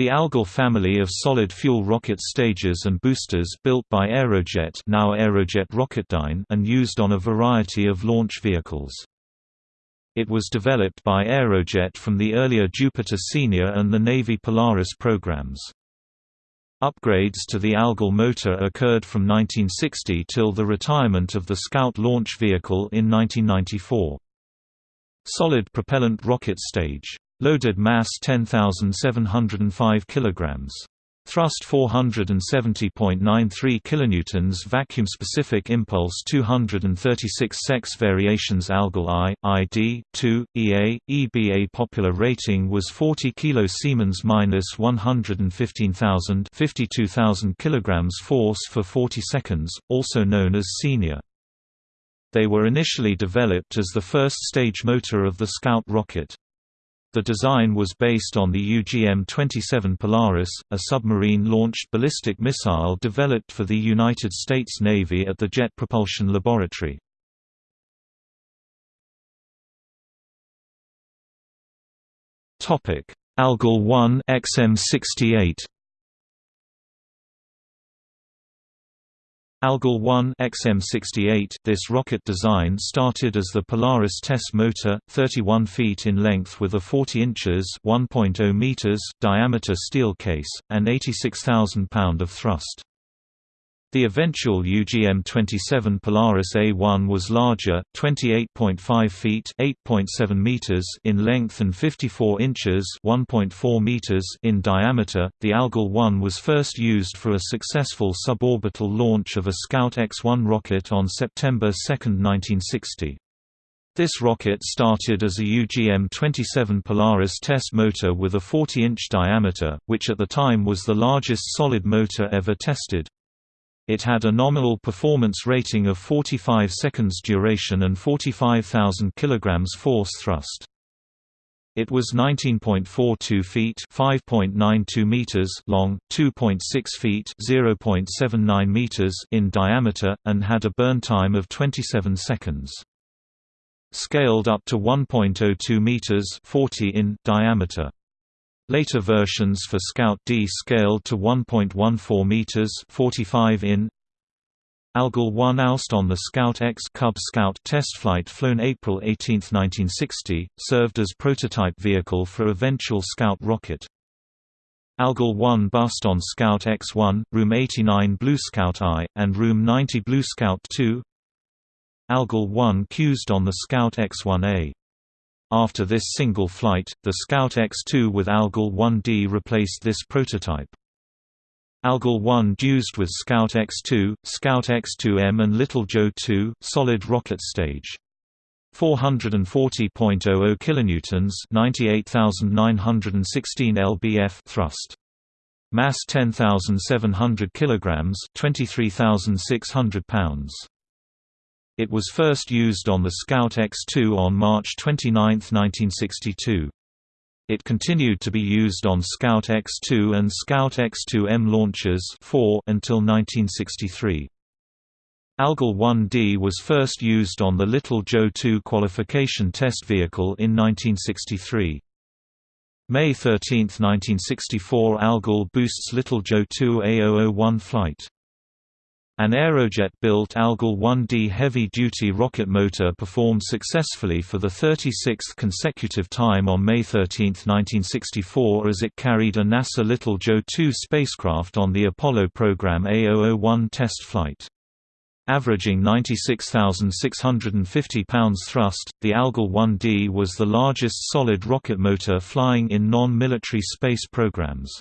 The Algol family of solid-fuel rocket stages and boosters built by Aerojet now Aerojet Rocketdyne and used on a variety of launch vehicles. It was developed by Aerojet from the earlier Jupiter Senior and the Navy Polaris programs. Upgrades to the Algol motor occurred from 1960 till the retirement of the Scout launch vehicle in 1994. Solid propellant rocket stage Loaded mass 10,705 kg. Thrust 470.93 kilonewtons vacuum specific impulse 236 sex variations Algol I ID 2 EA EBA popular rating was 40 kilo Siemens minus 115,000 52,000 kilograms force for 40 seconds also known as senior They were initially developed as the first stage motor of the Scout rocket the design was based on the UGM-27 Polaris, a submarine-launched ballistic missile developed for the United States Navy at the Jet Propulsion Laboratory. Algol 1 XM68 Algol 1 XM68 This rocket design started as the Polaris test motor, 31 feet in length with a 40 inches (1.0 meters) diameter steel case, and 86,000 pound of thrust. The eventual UGM-27 Polaris A1 was larger, 28.5 feet (8.7 meters) in length and 54 inches (1.4 meters) in diameter. The Algol 1 was first used for a successful suborbital launch of a Scout X-1 rocket on September 2, 1960. This rocket started as a UGM-27 Polaris test motor with a 40-inch diameter, which at the time was the largest solid motor ever tested. It had a nominal performance rating of 45 seconds duration and 45,000 kg force thrust. It was 19.42 feet (5.92 meters) long, 2.6 feet (0.79 meters) in diameter, and had a burn time of 27 seconds. Scaled up to 1.02 meters (40 in) diameter. Later versions for Scout D scaled to 1.14 meters (45 in). Algol 1 oust on the Scout X Cub Scout test flight flown April 18, 1960, served as prototype vehicle for eventual Scout rocket. Algol 1 bust on Scout X-1, Room 89 Blue Scout I, and Room 90 Blue Scout II. Algol 1 cused on the Scout X-1A. After this single flight, the Scout X-2 with Algol 1D replaced this prototype. Algol 1 used with Scout X-2, Scout X-2M and Little Joe 2, solid rocket stage. 440.00 kilonewtons, 98,916 lbf thrust. Mass 10,700 kilograms, 23,600 pounds. It was first used on the Scout X-2 on March 29, 1962. It continued to be used on Scout X-2 and Scout X-2M launchers 4 until 1963. Algol 1D was first used on the Little Joe 2 qualification test vehicle in 1963. May 13, 1964 Algol boosts Little Joe 2 A001 flight. An Aerojet-built Algol 1D heavy-duty rocket motor performed successfully for the 36th consecutive time on May 13, 1964 as it carried a NASA Little Joe 2 spacecraft on the Apollo program A001 test flight. Averaging 96,650 pounds thrust, the Algol 1D was the largest solid rocket motor flying in non-military space programs.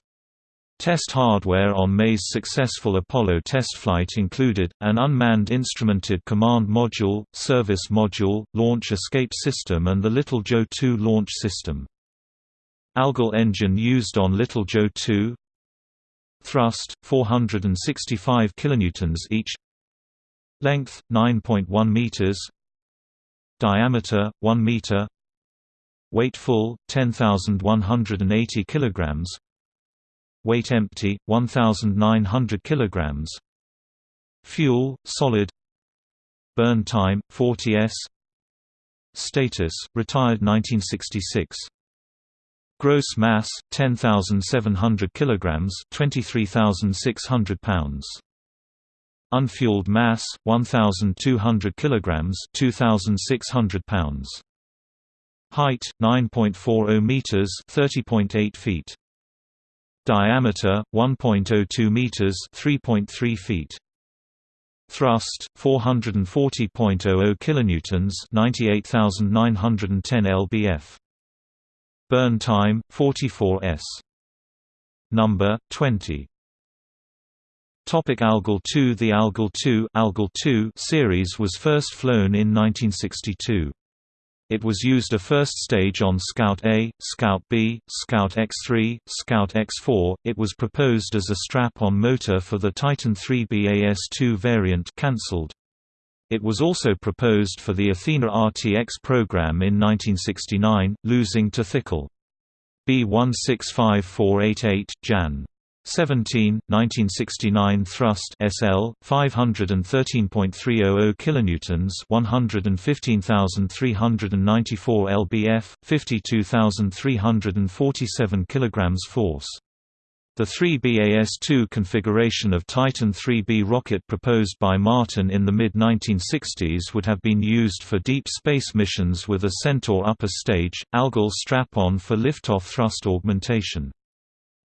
Test hardware on May's successful Apollo test flight included, an unmanned instrumented command module, service module, launch escape system and the Little Joe 2 launch system. Algol engine used on Little Joe 2 Thrust, 465 kN each. Length, 9.1 meters. Diameter, 1 meter. Weight full, 10,180 kilograms weight empty 1900 kilograms fuel solid burn time 40s status retired 1966 Gross mass 10,700 kilograms, 23,600 pounds. Unfueled mass 1,200 kilograms, 2,600 pounds. Height 9.40 meters, 30.8 feet. Diameter 1.02 meters, 3.3 feet. Thrust 440.00 kilonewtons, 98,910 lbf. Burn time 44 s. Number 20. Topic Algol 2 The Algol 2, Algol 2 series was first flown in 1962. It was used a first stage on Scout A, Scout B, Scout X3, Scout X4. It was proposed as a strap-on motor for the Titan 3B AS2 variant cancelled. It was also proposed for the Athena RTX program in 1969, losing to Thiokol. B165488, Jan. 17, 1969 thrust SL 513.300 kilonewtons 115,394 lbf 52,347 kilograms force the 3BAS-2 configuration of Titan 3B rocket proposed by Martin in the mid-1960s would have been used for deep space missions with a Centaur upper stage, Algol strap-on for liftoff thrust augmentation.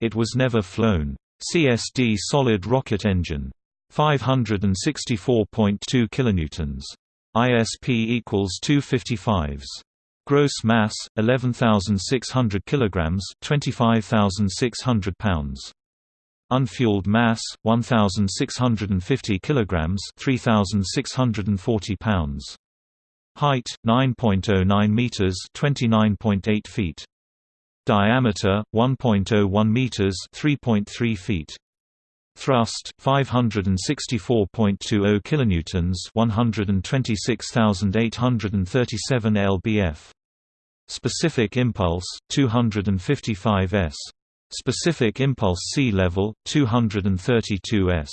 It was never flown. CSD solid rocket engine. 564.2 kilonewtons. ISP equals 255s. Gross mass 11,600 kilograms, 25,600 pounds. Unfueled mass 1,650 kilograms, 3,640 pounds. Height 9.09 meters, 29.8 feet. Diameter 1.01 meters, 3.3 feet. Thrust 564.20 kilonewtons, 126,837 lbf. Specific impulse 255 s. Specific impulse sea level 232 s.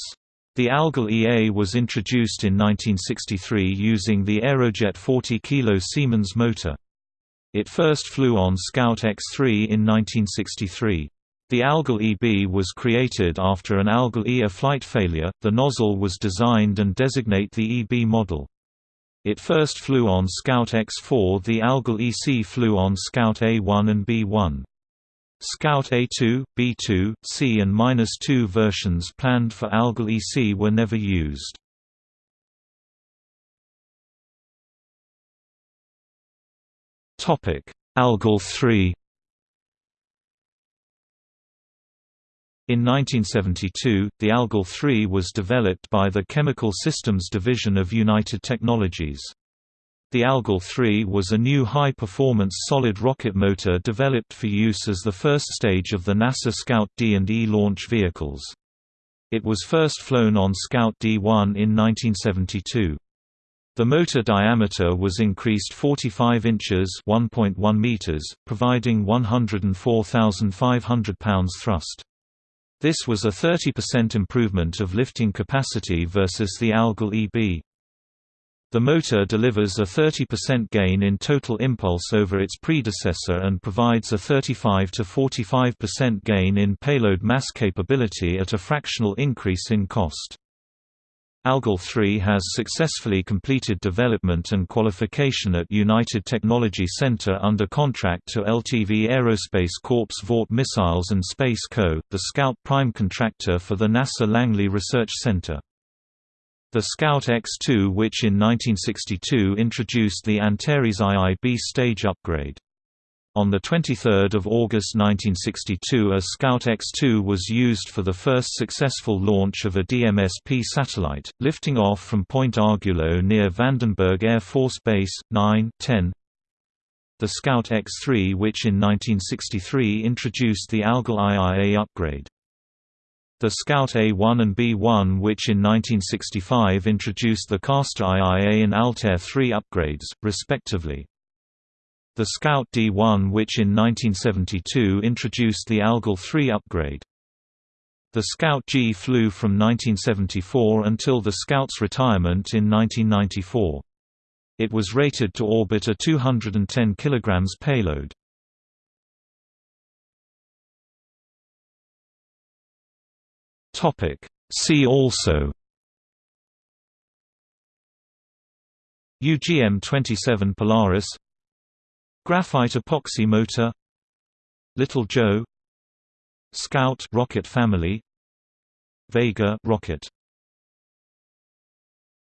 The Algol EA was introduced in 1963 using the Aerojet 40 kg Siemens motor. It first flew on Scout X-3 in 1963. The Algol EB was created after an Algol EA flight failure. The nozzle was designed and designate the EB model. It first flew on Scout X4 the Algol EC flew on Scout A1 and B1. Scout A2, B2, C and -2 versions planned for Algol EC were never used. Algol 3 In 1972, the Algol 3 was developed by the Chemical Systems Division of United Technologies. The Algol 3 was a new high-performance solid rocket motor developed for use as the first stage of the NASA Scout D and E launch vehicles. It was first flown on Scout D-1 in 1972. The motor diameter was increased 45 inches (1.1 meters), providing 104,500 pounds thrust. This was a 30% improvement of lifting capacity versus the Algol EB. The motor delivers a 30% gain in total impulse over its predecessor and provides a 35 to 45% gain in payload mass capability at a fractional increase in cost. Algol 3 has successfully completed development and qualification at United Technology Center under contract to LTV Aerospace Corp's Vought Missiles and Space Co., the Scout prime contractor for the NASA Langley Research Center. The Scout X-2 which in 1962 introduced the Antares IIB stage upgrade. On 23 August 1962 a Scout X-2 was used for the first successful launch of a DMS-P satellite, lifting off from Point Arguello near Vandenberg Air Force Base, 9 10. The Scout X-3 which in 1963 introduced the Algol IIA upgrade. The Scout A1 and B1 which in 1965 introduced the Castor IIA and Altair 3 upgrades, respectively. The Scout D1 which in 1972 introduced the Algol 3 upgrade. The Scout G flew from 1974 until the Scout's retirement in 1994. It was rated to orbit a 210 kg payload. See also UGM-27 Polaris Graphite epoxy motor Little Joe Scout rocket family Vega rocket